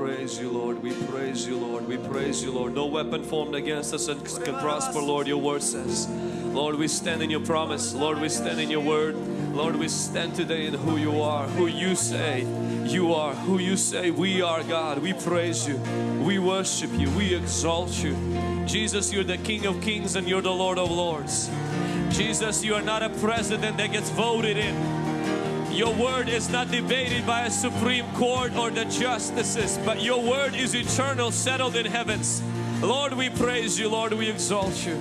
praise you, Lord. We praise you, Lord. We praise you, Lord. No weapon formed against us can prosper, Lord. Your word says. Lord, we stand in your promise. Lord, we stand in your word. Lord, we stand today in who you are, who you say you are, who you say we are, God. We praise you. We worship you. We exalt you. Jesus, you're the King of Kings and you're the Lord of Lords. Jesus, you are not a president that gets voted in. Your word is not debated by a Supreme Court or the justices, but your word is eternal, settled in heavens. Lord, we praise you. Lord, we exalt you.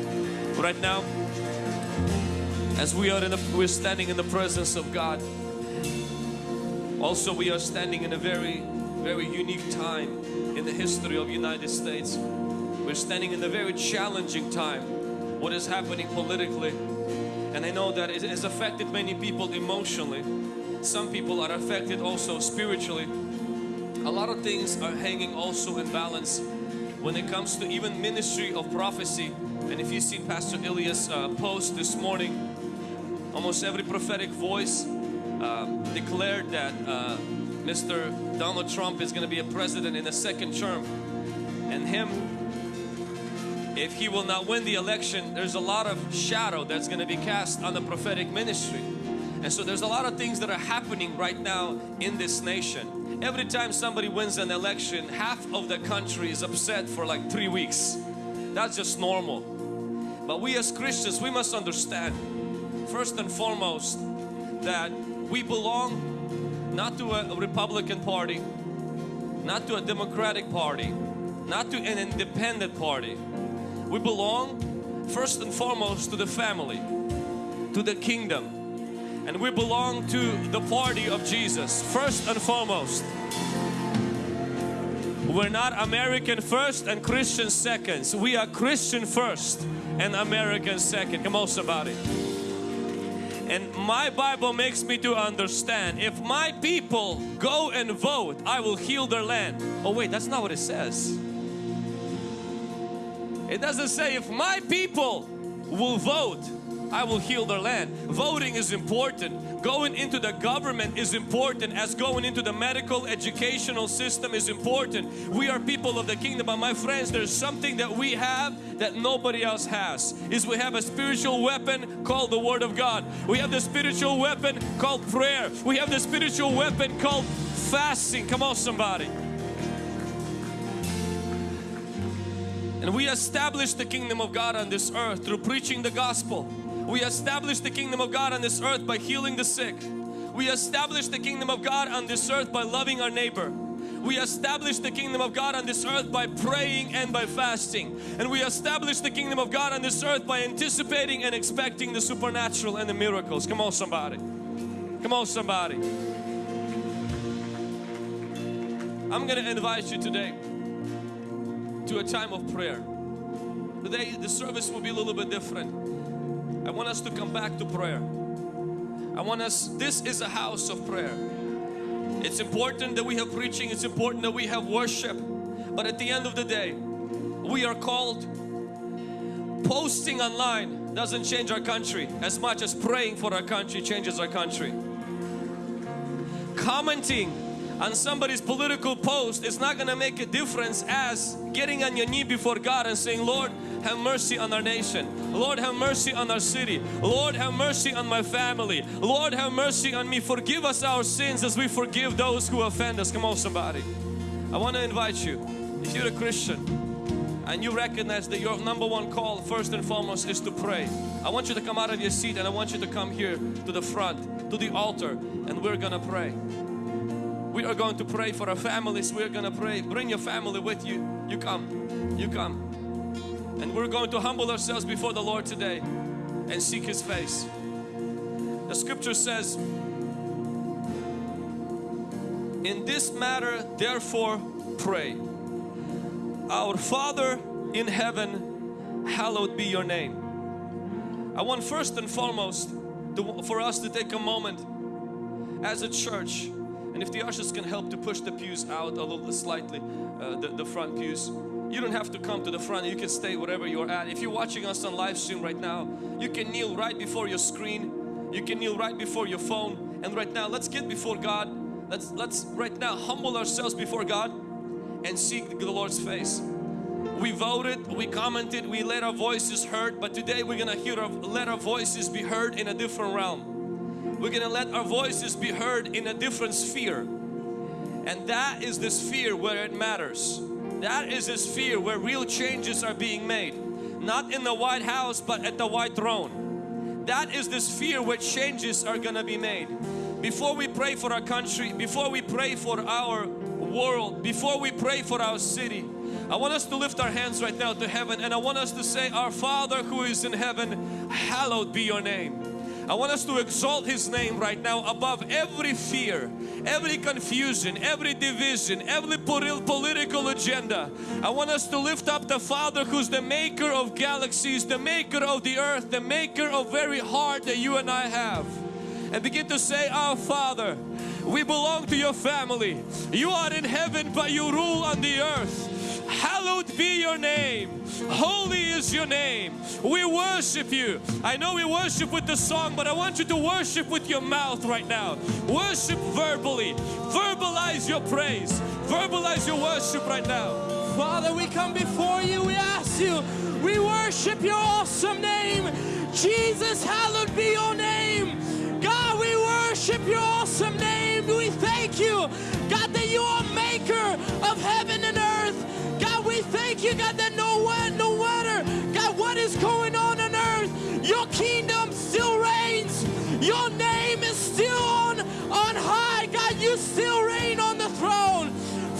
Right now, as we are in the, we're standing in the presence of God. Also, we are standing in a very, very unique time in the history of United States. We're standing in a very challenging time. What is happening politically, and I know that it has affected many people emotionally. Some people are affected also spiritually. A lot of things are hanging also in balance when it comes to even ministry of prophecy. And if you see Pastor Ilias uh, post this morning, almost every prophetic voice uh, declared that uh, Mr. Donald Trump is going to be a president in a second term. And him, if he will not win the election, there's a lot of shadow that's going to be cast on the prophetic ministry. And so there's a lot of things that are happening right now in this nation. Every time somebody wins an election, half of the country is upset for like three weeks. That's just normal. But we as Christians, we must understand first and foremost that we belong not to a Republican party, not to a Democratic party, not to an independent party. We belong first and foremost to the family, to the kingdom, and we belong to the party of Jesus first and foremost. We're not American first and Christian second. we are Christian first and American second. Come on somebody. And my Bible makes me to understand if my people go and vote, I will heal their land. Oh wait, that's not what it says. It doesn't say if my people will vote, I will heal their land. Voting is important. Going into the government is important as going into the medical educational system is important. We are people of the kingdom but my friends there's something that we have that nobody else has is we have a spiritual weapon called the Word of God. We have the spiritual weapon called prayer. We have the spiritual weapon called fasting. Come on somebody. And we establish the kingdom of God on this earth through preaching the gospel. We establish the kingdom of God on this earth by healing the sick. We establish the kingdom of God on this earth by loving our neighbor. We establish the kingdom of God on this earth by praying and by fasting. And we establish the kingdom of God on this earth by anticipating and expecting the supernatural and the miracles. Come on somebody. Come on somebody. I'm going to invite you today to a time of prayer. Today the service will be a little bit different. I want us to come back to prayer. I want us, this is a house of prayer. It's important that we have preaching, it's important that we have worship. But at the end of the day, we are called, posting online doesn't change our country as much as praying for our country changes our country. Commenting on somebody's political post is not going to make a difference as getting on your knee before God and saying, Lord, have mercy on our nation. Lord, have mercy on our city. Lord, have mercy on my family. Lord, have mercy on me. Forgive us our sins as we forgive those who offend us. Come on, somebody. I want to invite you, if you're a Christian, and you recognize that your number one call first and foremost is to pray. I want you to come out of your seat and I want you to come here to the front, to the altar and we're gonna pray. We are going to pray for our families. We're going to pray. Bring your family with you. You come. You come. And we're going to humble ourselves before the Lord today and seek His face. The scripture says, In this matter, therefore, pray. Our Father in heaven, hallowed be your name. I want first and foremost to, for us to take a moment as a church and if the ushers can help to push the pews out a little slightly, uh, the, the front pews. You don't have to come to the front, you can stay wherever you're at. If you're watching us on live stream right now, you can kneel right before your screen. You can kneel right before your phone. And right now, let's get before God. Let's, let's right now humble ourselves before God and seek the Lord's face. We voted, we commented, we let our voices heard, but today we're gonna hear our, let our voices be heard in a different realm. We're gonna let our voices be heard in a different sphere. And that is the sphere where it matters. That is a sphere where real changes are being made. Not in the White House, but at the White Throne. That is the sphere where changes are gonna be made. Before we pray for our country, before we pray for our world, before we pray for our city, I want us to lift our hands right now to heaven and I want us to say, Our Father who is in heaven, hallowed be your name. I want us to exalt His name right now above every fear, every confusion, every division, every political agenda. I want us to lift up the Father who's the maker of galaxies, the maker of the earth, the maker of very heart that you and I have. And begin to say, Our Father, we belong to your family. You are in heaven, but you rule on the earth. Hallowed be your name. Holy is your name. We worship you. I know we worship with the song, but I want you to worship with your mouth right now. Worship verbally. Verbalize your praise. Verbalize your worship right now. Father, we come before you. We ask you. We worship your awesome name. Jesus, hallowed be your name. God, we worship your awesome name. We thank you, God, that you are maker of heaven and you, God, that no one, no matter, God, what is going on on earth, your kingdom still reigns. Your name is still on, on high. God, you still reign on the throne.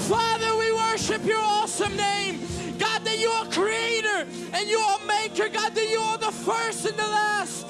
Father, we worship your awesome name. God, that you are creator and you are maker. God, that you are the first and the last.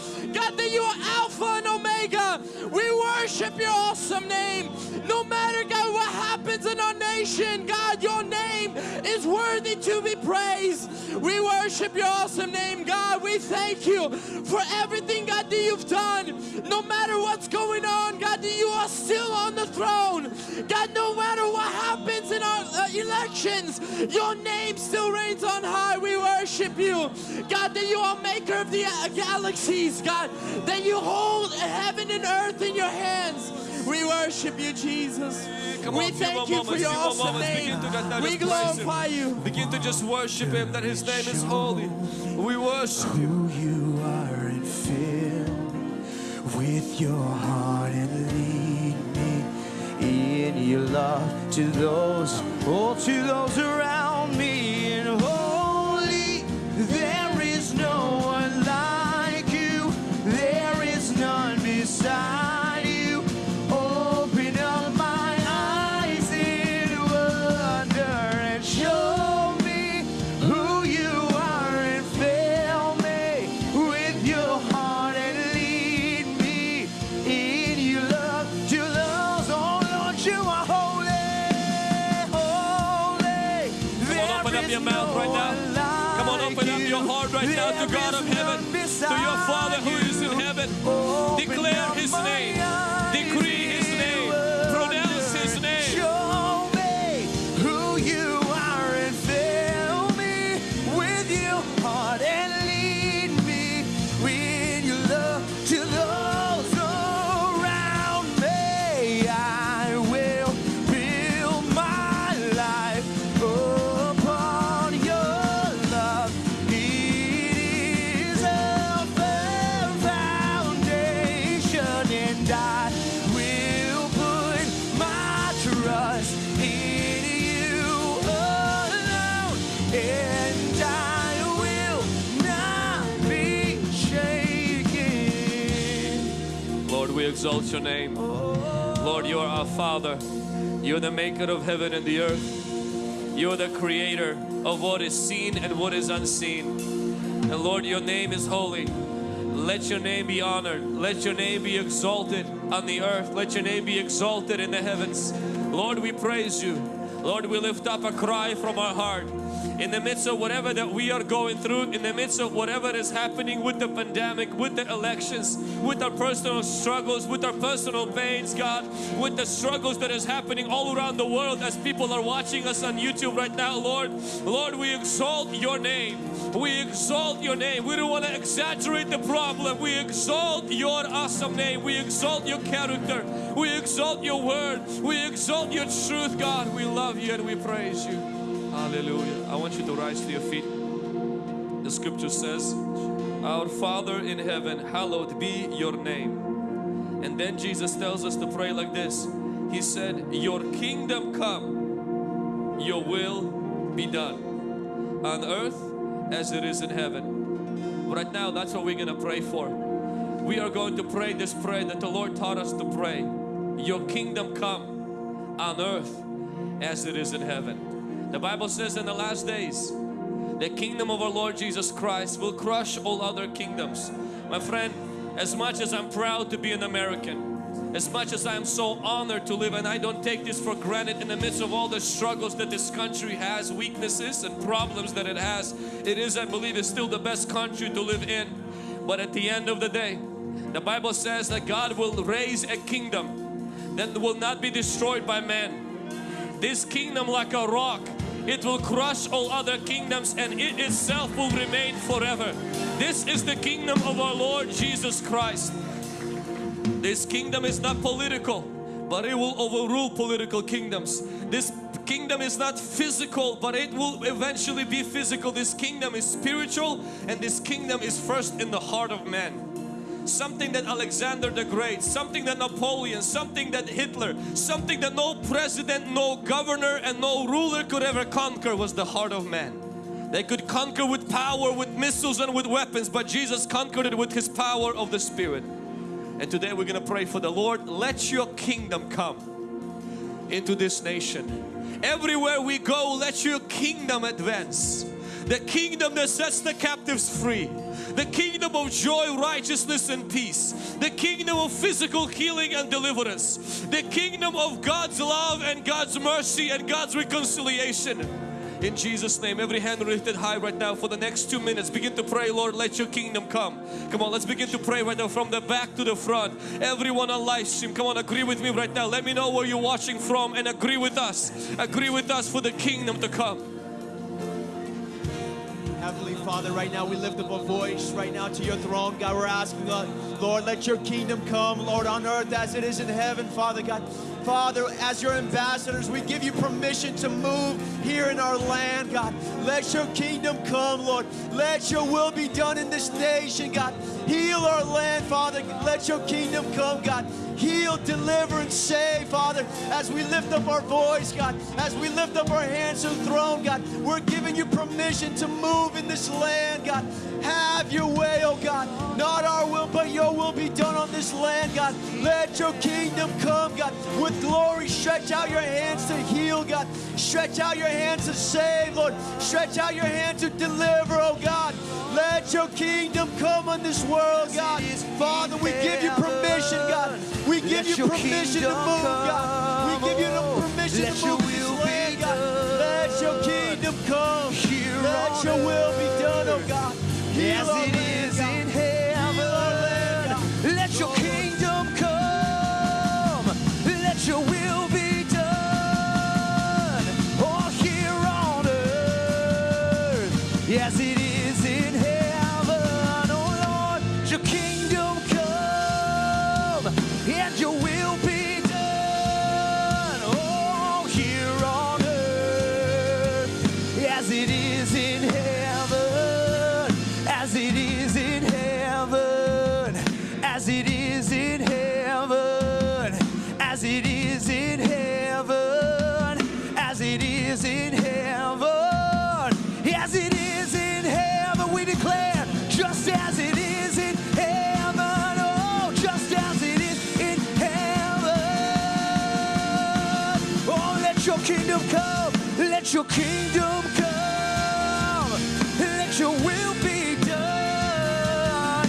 God, that you are Alpha and Omega. We worship your awesome name. No matter, God, what happens in our nation, God, your name is worthy to be praised. We worship your awesome name, God. We thank you for everything, God, that you've done. No matter what's going on, God, that you are still on the throne. God, no matter what happens in our uh, elections, your name still reigns on high. We worship you. God, that you are maker of the uh, galaxies, God, that you hold heaven and earth in your hands. We worship you, Jesus. Come we on, thank you moments, for your awesome moments. name. God We just praise Him. glorify you. Begin to just worship Him that His name is holy. We worship you. who you are and fill with your heart and lead me in your love to those, oh, to those around me. Your name. Lord, you are our Father. You're the maker of heaven and the earth. You're the creator of what is seen and what is unseen. And Lord, your name is holy. Let your name be honored. Let your name be exalted on the earth. Let your name be exalted in the heavens. Lord, we praise you. Lord, we lift up a cry from our heart. In the midst of whatever that we are going through, in the midst of whatever is happening with the pandemic, with the elections, with our personal struggles, with our personal pains, God, with the struggles that is happening all around the world as people are watching us on YouTube right now, Lord. Lord, we exalt your name. We exalt your name. We don't want to exaggerate the problem. We exalt your awesome name. We exalt your character. We exalt your word. We exalt your truth, God. We love you and we praise you. Hallelujah. I want you to rise to your feet. The scripture says, Our Father in heaven, hallowed be your name. And then Jesus tells us to pray like this. He said, Your kingdom come, your will be done on earth as it is in heaven. Right now, that's what we're going to pray for. We are going to pray this prayer that the Lord taught us to pray. Your kingdom come on earth as it is in heaven. The Bible says in the last days, the kingdom of our Lord Jesus Christ will crush all other kingdoms. My friend, as much as I'm proud to be an American, as much as I am so honored to live and I don't take this for granted in the midst of all the struggles that this country has, weaknesses and problems that it has, it is, I believe, is still the best country to live in. But at the end of the day, the Bible says that God will raise a kingdom that will not be destroyed by man. This kingdom like a rock it will crush all other kingdoms and it itself will remain forever. This is the kingdom of our Lord Jesus Christ. This kingdom is not political, but it will overrule political kingdoms. This kingdom is not physical, but it will eventually be physical. This kingdom is spiritual and this kingdom is first in the heart of man something that Alexander the Great, something that Napoleon, something that Hitler, something that no president, no governor and no ruler could ever conquer was the heart of man. They could conquer with power, with missiles and with weapons, but Jesus conquered it with His power of the Spirit. And today we're going to pray for the Lord, let your kingdom come into this nation. Everywhere we go, let your kingdom advance. The kingdom that sets the captives free the kingdom of joy, righteousness and peace, the kingdom of physical healing and deliverance, the kingdom of God's love and God's mercy and God's reconciliation. In Jesus name, every hand lifted high right now for the next two minutes. Begin to pray, Lord, let your kingdom come. Come on, let's begin to pray right now from the back to the front. Everyone on live stream, come on, agree with me right now. Let me know where you're watching from and agree with us. Agree with us for the kingdom to come. Father, right now we lift up a voice right now to your throne. God, we're asking, uh, Lord, let your kingdom come, Lord, on earth as it is in heaven, Father God. Father, as your ambassadors, we give you permission to move here in our land, God. Let your kingdom come, Lord. Let your will be done in this nation, God. Heal our land, Father. Let your kingdom come, God heal, deliver, and save, Father, as we lift up our voice, God, as we lift up our hands to the throne, God, we're giving you permission to move in this land, God. Have your way, oh God. Not our will, but your will be done on this land, God. Let your kingdom come, God. With glory, stretch out your hands to heal, God. Stretch out your hands to save, Lord. Stretch out your hands to deliver, oh God. Let your kingdom come on this world, God. Father, we give you permission, God. We give you permission to move, God. We give you the permission to move this land, God. Let your kingdom come. Let your will be done, oh God. As it is kingdom come. Let your kingdom come. Let your will be done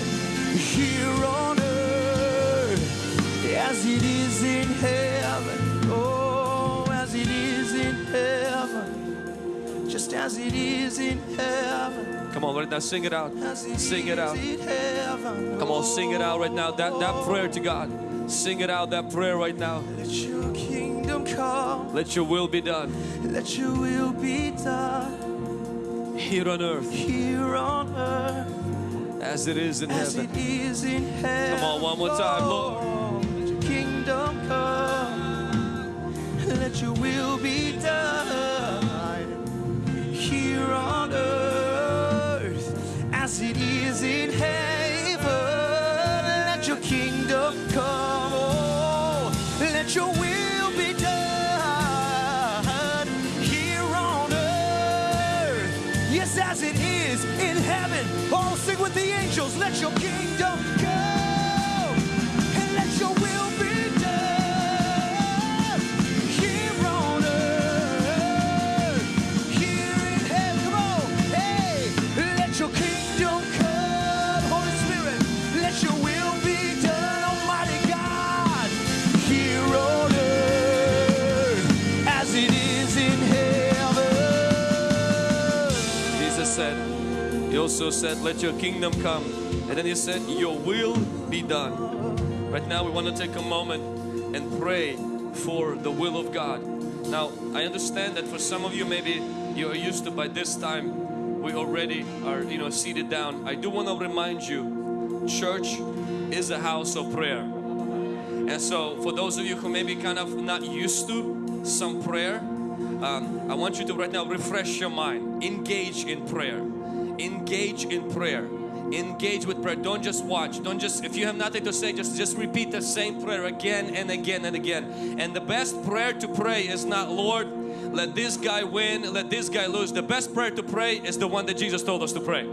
here on earth as it is in heaven. Oh, as it is in heaven. Just as it is in heaven. Come on, right now, sing it out. It Sing it out. heaven. Come on, sing it out right now. That, that oh. prayer to God. Sing it out, that prayer right now. Let your come. Let your will be done Let your will be done here on earth here on earth as it is in as heaven. it is in heaven. Come on, one more time, Lord. Let your kingdom come. Let your will be done here on earth with the angels. Let your kingdom also said, Let your kingdom come. And then He said, Your will be done. Right now, we want to take a moment and pray for the will of God. Now, I understand that for some of you, maybe you are used to by this time, we already are, you know, seated down. I do want to remind you, church is a house of prayer. And so, for those of you who may be kind of not used to some prayer, um, I want you to right now refresh your mind. Engage in prayer. Engage in prayer. Engage with prayer. Don't just watch. Don't just, if you have nothing to say, just, just repeat the same prayer again and again and again. And the best prayer to pray is not, Lord, let this guy win, let this guy lose. The best prayer to pray is the one that Jesus told us to pray.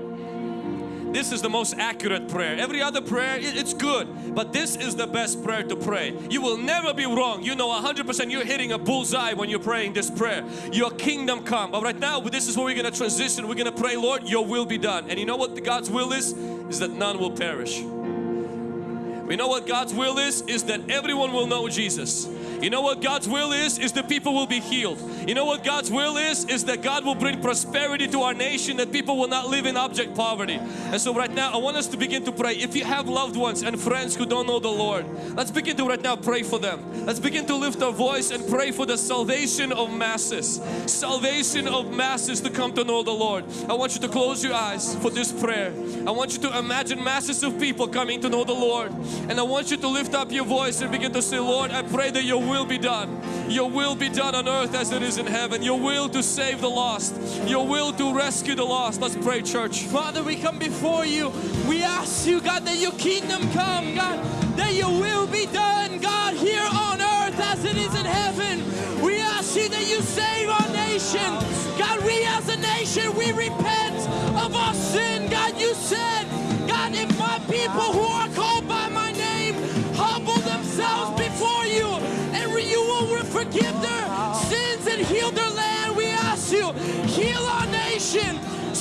This is the most accurate prayer. Every other prayer, it's good, but this is the best prayer to pray. You will never be wrong. You know 100% you're hitting a bullseye when you're praying this prayer. Your kingdom come. But right now, this is where we're going to transition. We're going to pray, Lord, your will be done. And you know what God's will is? Is that none will perish. We know what God's will is, is that everyone will know Jesus. You know what God's will is, is that people will be healed. You know what God's will is, is that God will bring prosperity to our nation, that people will not live in object poverty. And so right now, I want us to begin to pray. If you have loved ones and friends who don't know the Lord, let's begin to right now pray for them. Let's begin to lift our voice and pray for the salvation of masses. Salvation of masses to come to know the Lord. I want you to close your eyes for this prayer. I want you to imagine masses of people coming to know the Lord. And I want you to lift up your voice and begin to say, Lord, I pray that your will be done. Your will be done on earth as it is in heaven. Your will to save the lost. Your will to rescue the lost. Let's pray, church. Father, we come before you. We ask you, God, that your kingdom come, God, that your will be done, God, here on earth as it is in heaven. We ask you that you save our nation. God, we as a nation, we repent of our sin. God, you said, God, if my people who are called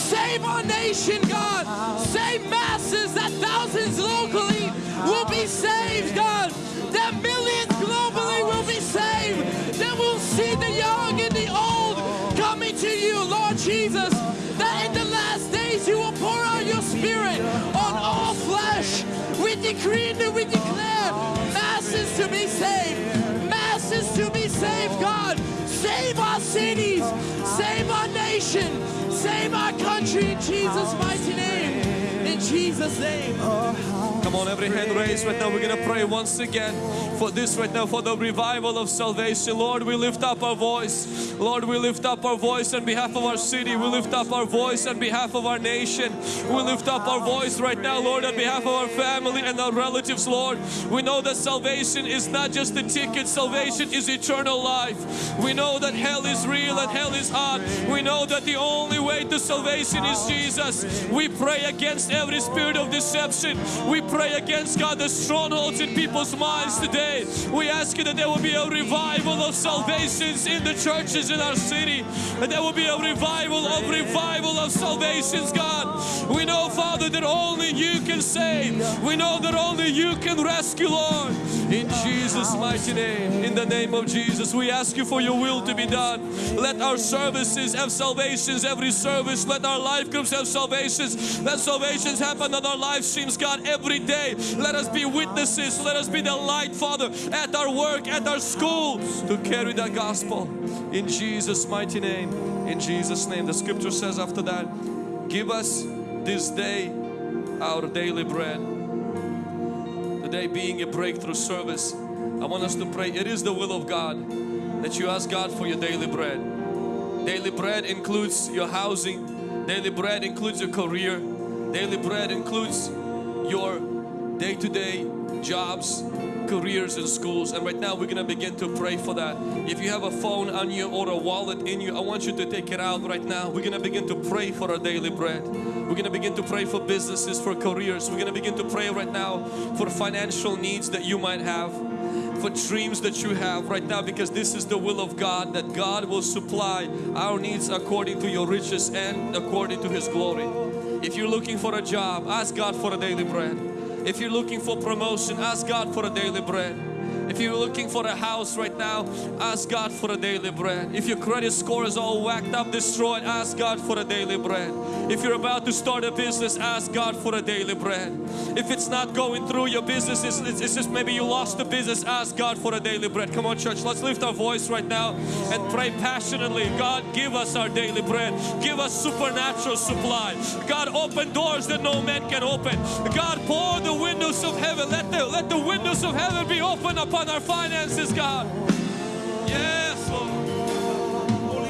Save our nation, God. Save masses that thousands locally will be saved, God. That millions globally will be saved. That we'll see the young and the old coming to you, Lord Jesus. That in the last days you will pour out your spirit on all flesh. We decree and we declare masses to be saved. Masses to be saved, God. Save our cities. Save our nation. Save our country in Jesus' mighty name. In Jesus' name. Come on, every hand raised right now. We're going to pray once again for this right now, for the revival of salvation. Lord, we lift up our voice. Lord, we lift up our voice on behalf of our city. We lift up our voice on behalf of our nation. We lift up our voice right now, Lord, on behalf of our family and our relatives, Lord. We know that salvation is not just a ticket, salvation is eternal life. We know that hell is real and hell is hot. We know that the only way to salvation is Jesus. We pray against every spirit of deception. We pray against God the strongholds in people's minds today. We ask you that there will be a revival of salvations in the churches in our city. And there will be a revival of revival of salvations, God. We know, Father, that only you can save. We know that only you can rescue, Lord. In Jesus' mighty name, in the name of Jesus, we ask you for your will to be done. Let our services have salvations, every service. Let our life groups have salvations. Let salvations happen on our live streams, God, every day. Let us be witnesses. Let us be the light, Father, at our work, at our school, to carry the gospel. In Jesus' mighty name. In Jesus' name. The scripture says after that, give us this day our daily bread. Today being a breakthrough service, I want us to pray. It is the will of God that you ask God for your daily bread. Daily bread includes your housing. Daily bread includes your career. Daily bread includes your day-to-day jobs, careers and schools. And right now we're going to begin to pray for that. If you have a phone on you or a wallet in you, I want you to take it out right now. We're going to begin to pray for our daily bread. We're going to begin to pray for businesses, for careers. We're going to begin to pray right now for financial needs that you might have for dreams that you have right now because this is the will of God that God will supply our needs according to your riches and according to His glory. If you're looking for a job, ask God for a daily bread. If you're looking for promotion, ask God for a daily bread. If you're looking for a house right now, ask God for a daily bread. If your credit score is all whacked up, destroyed, ask God for a daily bread. If you're about to start a business, ask God for a daily bread. If it's not going through your business, it's, it's, just maybe you lost the business, ask God for a daily bread. Come on church, let's lift our voice right now and pray passionately. God, give us our daily bread. Give us supernatural supply. God, open doors that no man can open. God, pour the windows of heaven. Let the, let the windows of heaven be open upon our finances, God. Yes, Lord.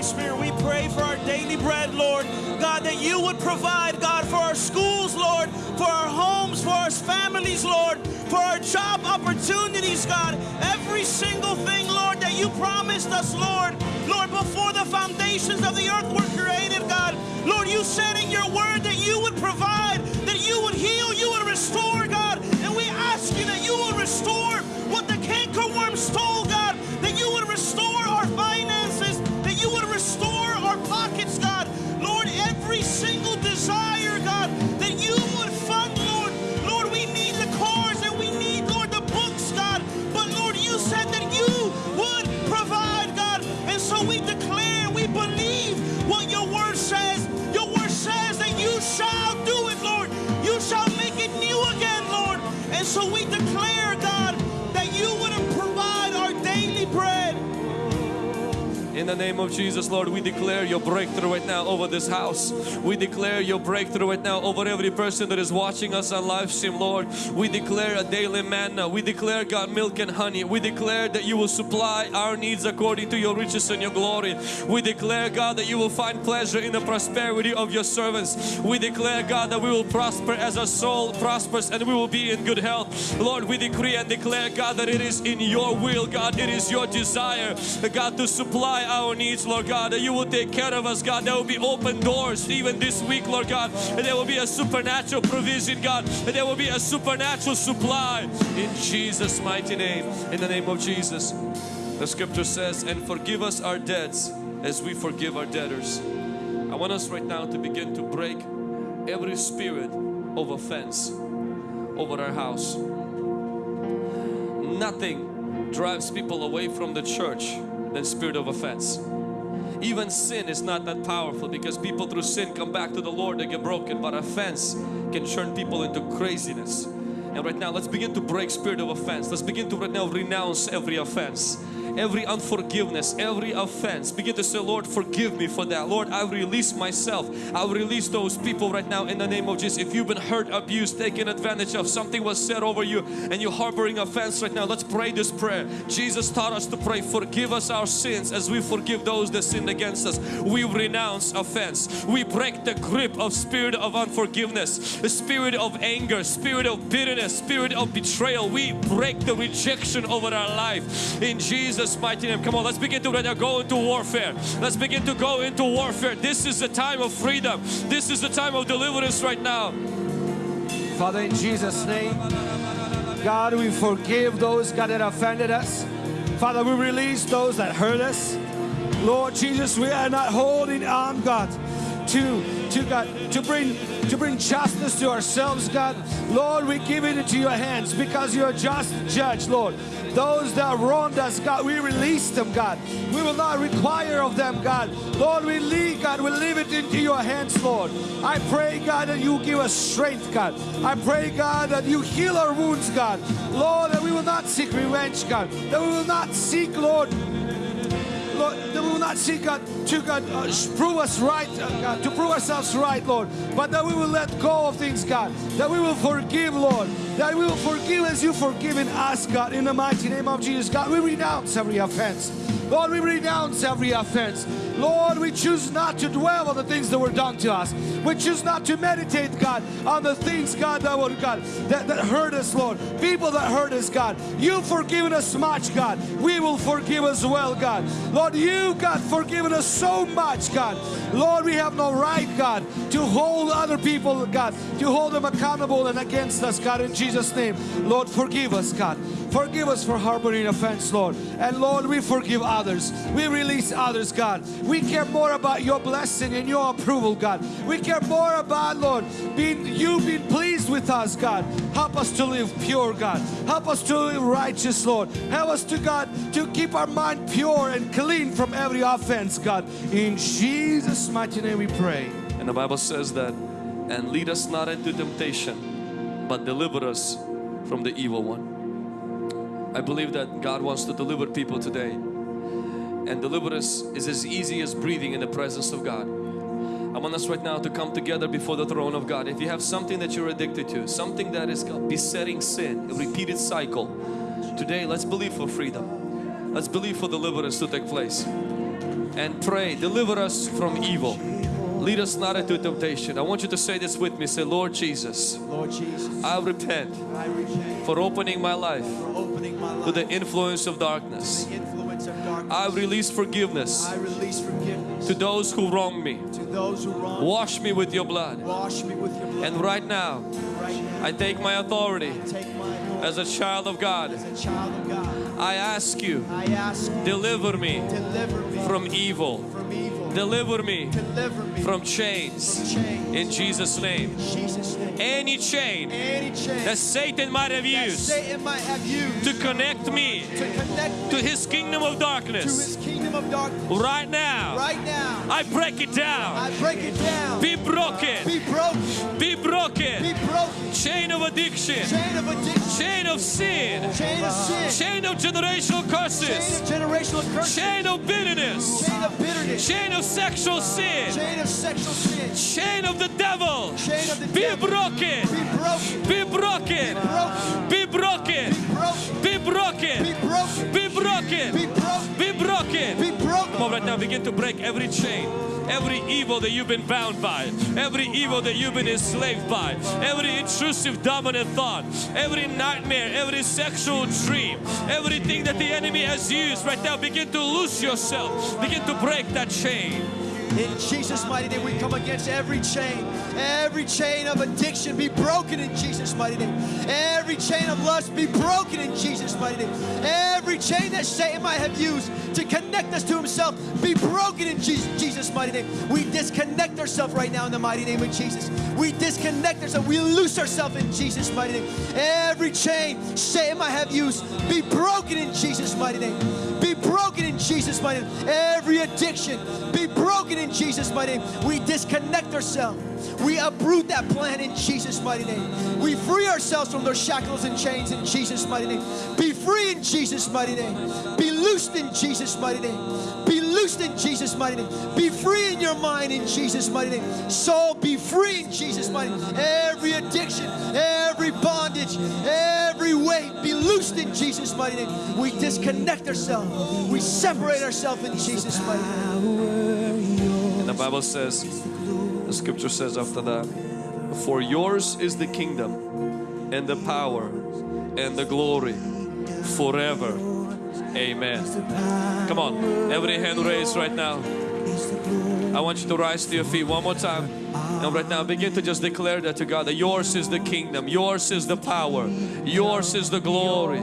Spirit, we pray for our daily bread, Lord. God, that you would provide, God, for our schools, Lord, for our homes, for our families, Lord, for our job opportunities, God. Every single thing, Lord, that you promised us, Lord. Lord, before the foundations of the earth were created, God. Lord, you said in your word that you would provide, that you would heal, you would restore, God. And we ask you that you will restore what the cankerworm stole, name of Jesus, Lord, we declare your breakthrough right now over this house. We declare your breakthrough right now over every person that is watching us on live stream, Lord. We declare a daily manna. We declare, God, milk and honey. We declare that you will supply our needs according to your riches and your glory. We declare, God, that you will find pleasure in the prosperity of your servants. We declare, God, that we will prosper as our soul prospers and we will be in good health. Lord, we decree and declare, God, that it is in your will, God, it is your desire, God, to supply our needs, Lord God, that you will take care of us, God. There will be open doors even this week, Lord God, and there will be a supernatural provision, God, and there will be a supernatural supply in Jesus' mighty name. In the name of Jesus, the scripture says, and forgive us our debts as we forgive our debtors. I want us right now to begin to break every spirit of offense over our house. Nothing drives people away from the church than spirit of offense. Even sin is not that powerful because people through sin come back to the Lord, they get broken. But offense can turn people into craziness. And right now, let's begin to break spirit of offense. Let's begin to right now renounce every offense every unforgiveness, every offense. Begin to say, Lord, forgive me for that. Lord, I release myself. I release those people right now in the name of Jesus. If you've been hurt, abused, taken advantage of, something was said over you and you're harboring offense right now, let's pray this prayer. Jesus taught us to pray, forgive us our sins as we forgive those that sinned against us. We renounce offense. We break the grip of spirit of unforgiveness, the spirit of anger, spirit of bitterness, spirit of betrayal. We break the rejection over our life in Jesus mighty name. Come on, let's begin to right now go into warfare. Let's begin to go into warfare. This is the time of freedom. This is the time of deliverance right now. Father, in Jesus' name, God, we forgive those, God, that offended us. Father, we release those that hurt us. Lord Jesus, we are not holding on, God, to to God to bring to bring justice to ourselves, God. Lord, we give it into your hands because you're a just judge, Lord. Those that wronged us, God, we release them, God. We will not require of them, God. Lord, we leave, God, we leave it into your hands, Lord. I pray, God, that you give us strength, God. I pray, God, that you heal our wounds, God. Lord, that we will not seek revenge, God. That we will not seek, Lord, Lord, that we will not seek God to God uh, prove us right, uh, God, to prove ourselves right, Lord, but that we will let go of things, God, that we will forgive, Lord, that we will forgive as you've forgiven us, God, in the mighty name of Jesus, God. We renounce every offense. Lord, we renounce every offense. Lord, we choose not to dwell on the things that were done to us. We choose not to meditate, God, on the things, God, that were God that, that hurt us, Lord. People that hurt us, God. You've forgiven us much, God. We will forgive as well, God. Lord, you, God, forgiven us so much, God. Lord, we have no right, God, to hold other people, God, to hold them accountable and against us, God, in Jesus' name. Lord, forgive us, God. Forgive us for harboring offense, Lord. And Lord, we forgive others. We release others, God. We care more about your blessing and your approval, God. We care more about, Lord, being you being pleased with us, God. Help us to live pure, God. Help us to live righteous, Lord. Help us to, God, to keep our mind pure and clean from every offense, God. In Jesus' mighty name we pray. And the Bible says that, and lead us not into temptation, but deliver us from the evil one. I believe that God wants to deliver people today. And deliverance is as easy as breathing in the presence of God. I want us right now to come together before the throne of God. If you have something that you're addicted to, something that is besetting sin, a repeated cycle, today let's believe for freedom. Let's believe for deliverance to take place. And pray, deliver us from evil. Lead us not into temptation. I want you to say this with me. Say, Lord Jesus, Lord Jesus, I repent I repent for opening my life for opening my to the influence of darkness. to the influence of darkness. I release forgiveness I release forgiveness to those who wrong me. who wrong. Wash me with your blood. Me with your blood. And right now, right now, I take my authority take my authority as a child of God. as a child of God. I ask you, I ask you, deliver me deliver me from evil. From. Deliver me Deliver me from chains. chains. In Jesus' name. In Jesus' name. Any chain Any chain that Satan might have used might have used to connect me to connect to his kingdom of darkness, kingdom of darkness. right now, Right now, I break it down. I break it down. Be broken. Be broken. Be broken. Be broken. Chain of addiction. Chain of addiction. Chain of sin. Chain of sin. Chain of generational Chain curses. of generational curses. Chain of bitterness. Chain of bitterness. Chain of sexual sin. Chain of sexual sin. Chain of the devil. Chain of the Be devil. broken. Be broken. Be broken. Broken. Be broken. Broken. Be broken. Be broken. Be broken. Be broken. Be broken. Be broken. Come right now, begin to break every chain, every evil that you've been bound by, every evil that you've been enslaved by, every intrusive, dominant thought, every nightmare, every sexual dream, everything that the enemy has used. Right now, begin to loose yourself, begin to break that chain. In Jesus' mighty name, we come against every chain, every chain of addiction be broken in Jesus' mighty name. Every chain of lust be broken in Jesus' mighty name. Every chain that Satan might have used to connect us to himself be broken in Jesus, Jesus' mighty name. We disconnect ourselves right now in the mighty name of Jesus. We disconnect ourselves, we loose ourselves in Jesus' mighty name. Every chain Satan might have used be broken in Jesus' mighty name. Broken in Jesus' mighty name. Every addiction be broken in Jesus' mighty name. We disconnect ourselves. We uproot that plan in Jesus' mighty name. We free ourselves from those shackles and chains in Jesus' mighty name. Be free in Jesus' mighty name. Be loosed in Jesus' mighty name. Be loosed in Jesus' mighty name. Be free in your mind in Jesus' mighty name. Soul, be free in Jesus' mighty name. Every addiction, every bondage, every weight, be loosed in Jesus' mighty name. We disconnect ourselves. We separate ourselves in Jesus' mighty name. And the Bible says, the scripture says after that, For yours is the kingdom and the power and the glory forever. Amen. Come on, every hand raised right now. I want you to rise to your feet one more time. And right now begin to just declare that to God that yours is the kingdom, yours is the power, yours is the glory.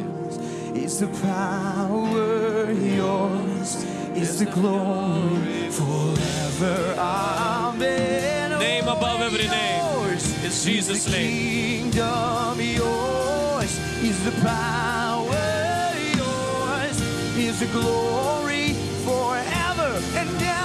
Is the power yours? Is the glory forever? Amen. Name above every name Yours is Jesus' the name. kingdom yours is the power yours is the glory forever and ever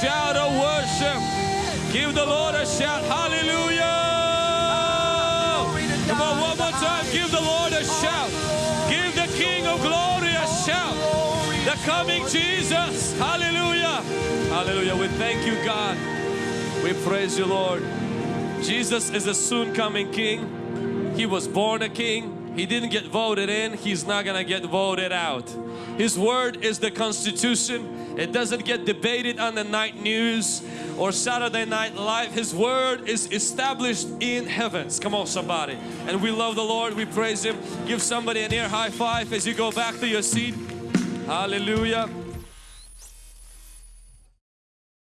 shout of worship. Give the Lord a shout. Hallelujah. Come on, one more time. Give the Lord a shout. Give the King of glory a shout. The coming Jesus. Hallelujah. Hallelujah. We thank you, God. We praise you, Lord. Jesus is a soon coming King. He was born a king. He didn't get voted in. He's not gonna get voted out. His word is the constitution. It doesn't get debated on the night news or Saturday night live. His word is established in heavens. Come on somebody. And we love the Lord. We praise Him. Give somebody an ear high five as you go back to your seat. Hallelujah.